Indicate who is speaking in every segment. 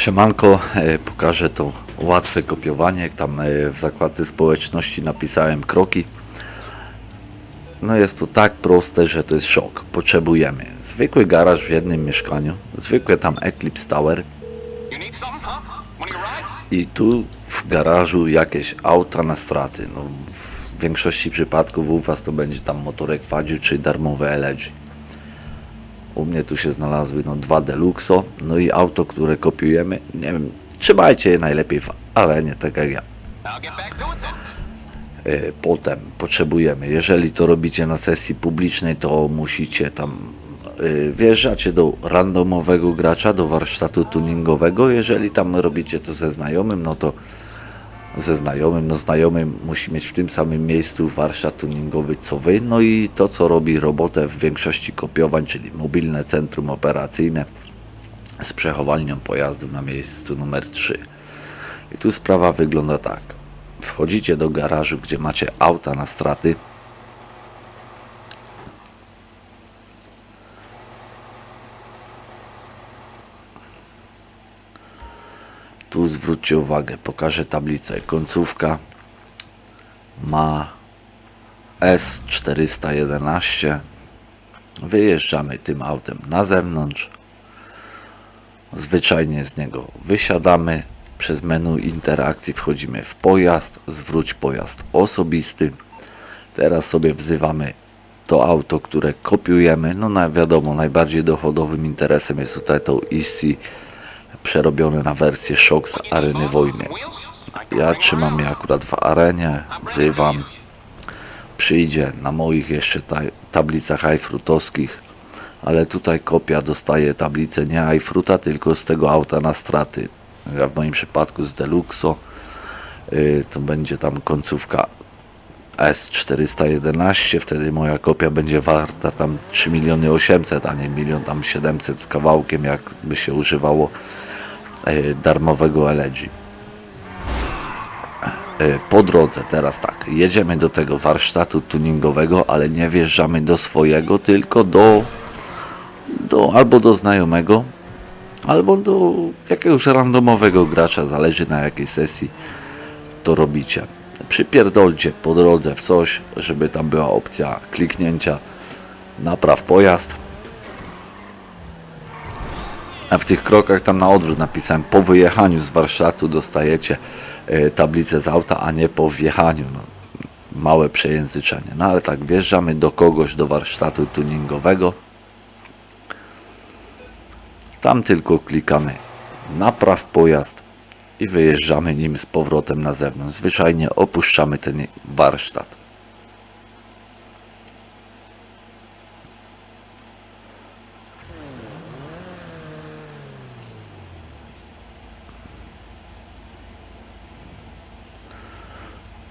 Speaker 1: Siemanko, e, pokażę to łatwe kopiowanie. Tam e, w zakładce społeczności napisałem kroki. No jest to tak proste, że to jest szok. Potrzebujemy zwykły garaż w jednym mieszkaniu, zwykłe tam Eclipse Tower i tu w garażu jakieś auta na straty. No, w większości przypadków u Was to będzie tam motorek Fadziu czy darmowe LG. U mnie tu się znalazły no, dwa Deluxo, no i auto, które kopiujemy. Nie wiem, trzymajcie je najlepiej w arenie, tak jak ja. E, Potem potrzebujemy, jeżeli to robicie na sesji publicznej, to musicie tam e, wjeżdżacie do randomowego gracza, do warsztatu tuningowego. Jeżeli tam robicie to ze znajomym, no to ze znajomym, no znajomy musi mieć w tym samym miejscu warsztat tuningowy co wy. No i to, co robi robotę w większości kopiowań, czyli mobilne centrum operacyjne z przechowalnią pojazdu na miejscu numer 3. I tu sprawa wygląda tak. Wchodzicie do garażu, gdzie macie auta na straty. Tu zwróćcie uwagę, pokażę tablicę. Końcówka ma S411. Wyjeżdżamy tym autem na zewnątrz. Zwyczajnie z niego wysiadamy. Przez menu interakcji wchodzimy w pojazd, zwróć pojazd osobisty. Teraz sobie wzywamy to auto, które kopiujemy. No na wiadomo, najbardziej dochodowym interesem jest tutaj to EC przerobione na wersję Shock z areny wojny. Ja trzymam je akurat w arenie, wzywam. Przyjdzie na moich jeszcze ta tablicach iFruitowskich, ale tutaj kopia dostaje tablicę nie iFruita, tylko z tego auta na straty. Ja w moim przypadku z Deluxo y, to będzie tam końcówka S411, wtedy moja kopia będzie warta tam 3 miliony 800, a nie milion tam 700 z kawałkiem, jak by się używało darmowego LG. Y, Po drodze teraz tak, jedziemy do tego warsztatu tuningowego, ale nie wjeżdżamy do swojego, tylko do, do albo do znajomego, albo do jakiegoś randomowego gracza, zależy na jakiej sesji to robicie. Przypierdolcie po drodze w coś, żeby tam była opcja kliknięcia napraw pojazd. A w tych krokach tam na odwrót napisałem po wyjechaniu z warsztatu dostajecie e, tablicę z auta, a nie po wjechaniu. No, małe przejęzyczenie. No ale tak, wjeżdżamy do kogoś do warsztatu tuningowego. Tam tylko klikamy napraw pojazd i wyjeżdżamy nim z powrotem na zewnątrz. Zwyczajnie opuszczamy ten warsztat.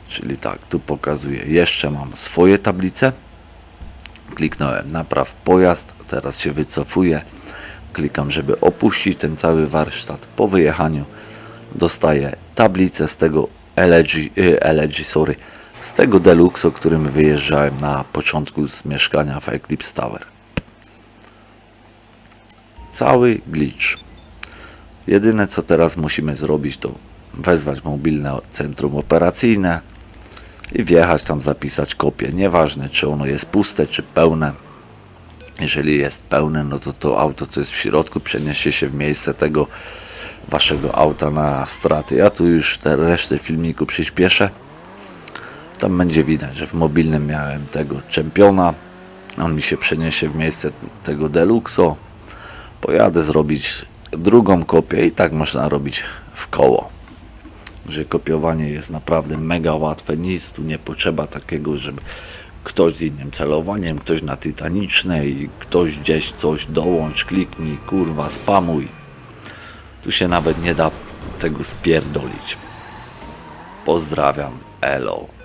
Speaker 1: Czyli tak, tu pokazuję, jeszcze mam swoje tablice. Kliknąłem napraw pojazd, teraz się wycofuję. Klikam, żeby opuścić ten cały warsztat. Po wyjechaniu dostaję tablicę z tego LG, y, LG sorry, z tego Deluxe, o którym wyjeżdżałem na początku z mieszkania w Eclipse Tower. Cały glitch. Jedyne co teraz musimy zrobić to wezwać mobilne centrum operacyjne i wjechać tam zapisać kopię. Nieważne czy ono jest puste czy pełne. Jeżeli jest pełne, no to to auto co jest w środku przeniesie się w miejsce tego waszego auta na straty. Ja tu już te resztę filmiku przyspieszę. Tam będzie widać, że w mobilnym miałem tego czempiona. On mi się przeniesie w miejsce tego Deluxo. Pojadę zrobić drugą kopię i tak można robić w koło. Że kopiowanie jest naprawdę mega łatwe. Nic tu nie potrzeba takiego, żeby ktoś z innym celowaniem, ktoś na tytanicznej, ktoś gdzieś coś dołącz, kliknij, kurwa, spamuj. Tu się nawet nie da tego spierdolić. Pozdrawiam, elo.